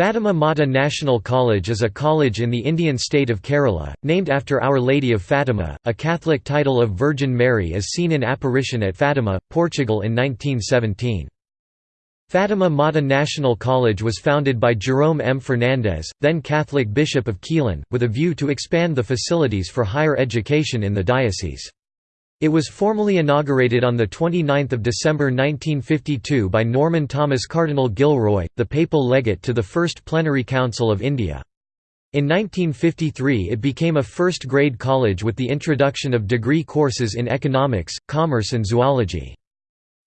Fatima Mata National College is a college in the Indian state of Kerala, named after Our Lady of Fatima, a Catholic title of Virgin Mary as seen in apparition at Fatima, Portugal in 1917. Fatima Mata National College was founded by Jerome M. Fernandez, then Catholic Bishop of Quilon, with a view to expand the facilities for higher education in the diocese. It was formally inaugurated on 29 December 1952 by Norman Thomas Cardinal Gilroy, the papal legate to the First Plenary Council of India. In 1953 it became a first-grade college with the introduction of degree courses in economics, commerce and zoology.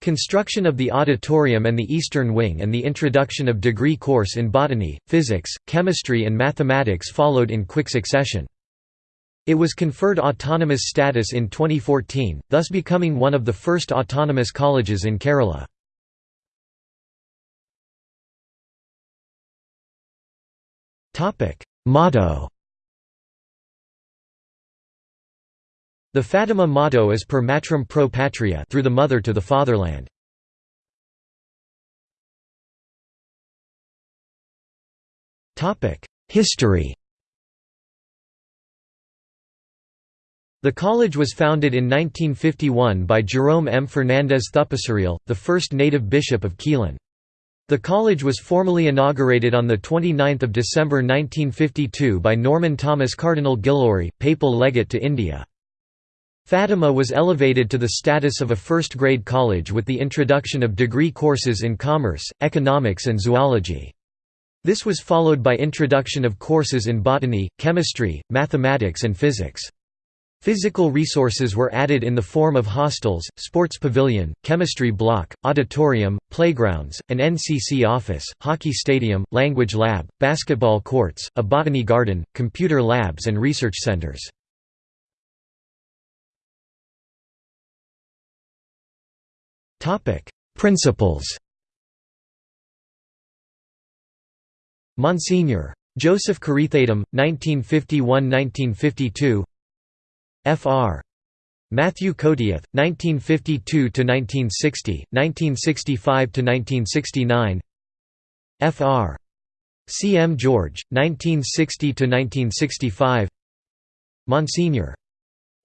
Construction of the auditorium and the eastern wing and the introduction of degree course in botany, physics, chemistry and mathematics followed in quick succession. It was conferred autonomous status in 2014, thus becoming one of the first autonomous colleges in Kerala. Motto The Fatima motto is per matrum pro patria through the mother to the fatherland. History The college was founded in 1951 by Jerome M. Fernandez Thupasaril, the first native bishop of Quilon. The college was formally inaugurated on 29 December 1952 by Norman Thomas Cardinal Gilroy, papal legate to India. Fatima was elevated to the status of a first-grade college with the introduction of degree courses in commerce, economics and zoology. This was followed by introduction of courses in botany, chemistry, mathematics and physics. Physical resources were added in the form of hostels, sports pavilion, chemistry block, auditorium, playgrounds, an NCC office, hockey stadium, language lab, basketball courts, a botany garden, computer labs and research centers. Principals Monsignor. Joseph Carithatum, 1951–1952 Fr. Matthew Kotiath, 1952–1960, 1965–1969 Fr. C. M. George, 1960–1965 Monsignor.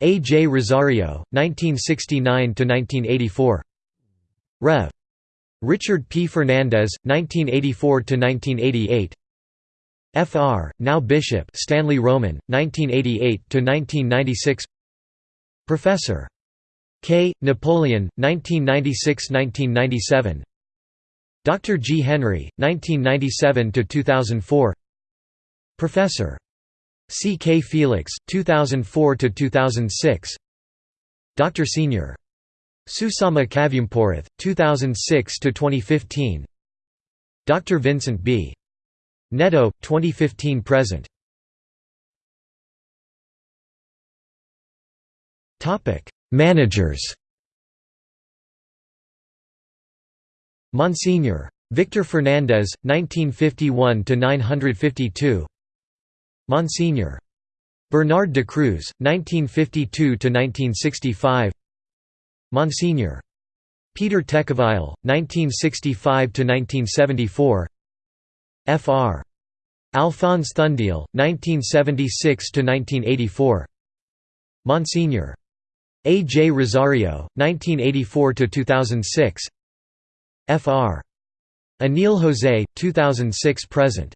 A. J. Rosario, 1969–1984 Rev. Richard P. Fernandez, 1984–1988 Fr. Now Bishop Stanley Roman, 1988–1996 Professor. K. Napoleon, 1996–1997 Dr. G. Henry, 1997–2004 Professor. C. K. Felix, 2004–2006 Dr. Sr. Susama Kavyamporath, 2006–2015 Dr. Vincent B. Netto, 2015–present Topic: Managers Monsignor. Victor Fernandez, 1951 to 952. Monsignor. Bernard de Cruz, 1952 to 1965. Monsignor. Peter Tecovile, 1965–1974 Fr. Alphonse Thundiel, 1976–1984 Monsignor. A. J. Rosario, 1984–2006 Fr. Anil Jose, 2006–present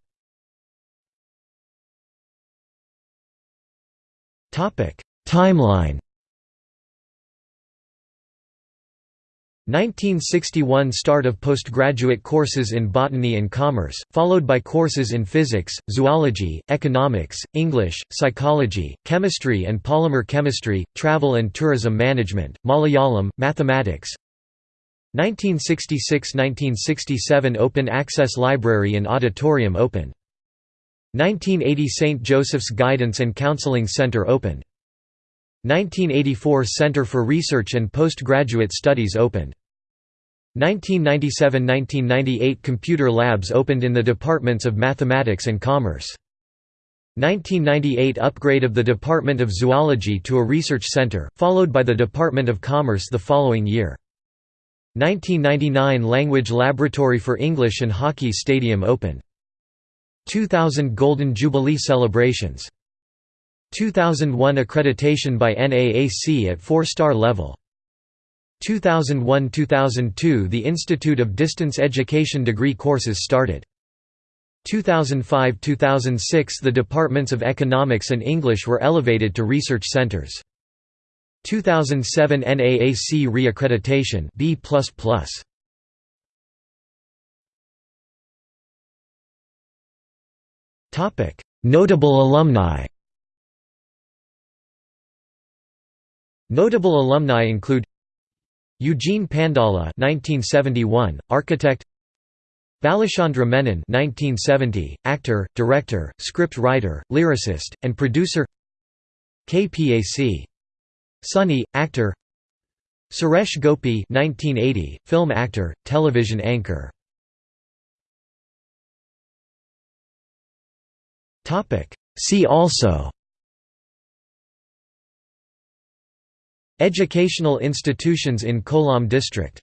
Timeline 1961 Start of postgraduate courses in botany and commerce, followed by courses in physics, zoology, economics, English, psychology, chemistry and polymer chemistry, travel and tourism management, Malayalam, mathematics 1966–1967 Open Access Library and Auditorium opened. 1980 St. Joseph's Guidance and Counseling Center opened. 1984 Center for Research and Postgraduate Studies opened. 1997–1998 Computer labs opened in the departments of Mathematics and Commerce. 1998 Upgrade of the Department of Zoology to a research center, followed by the Department of Commerce the following year. 1999 Language Laboratory for English and Hockey Stadium opened. 2000 Golden Jubilee celebrations 2001 accreditation by NAAC at 4-star level 2001–2002 The Institute of Distance Education degree courses started 2005–2006 The departments of Economics and English were elevated to research centers 2007 NAAC reaccreditation B++. Topic: Notable alumni. Notable alumni include Eugene Pandala 1971, architect Balachandra Menon 1970, actor, director, script writer, lyricist, and producer KPAC. Sunny, actor Suresh Gopi 1980, film actor, television anchor See also Educational institutions in Kollam district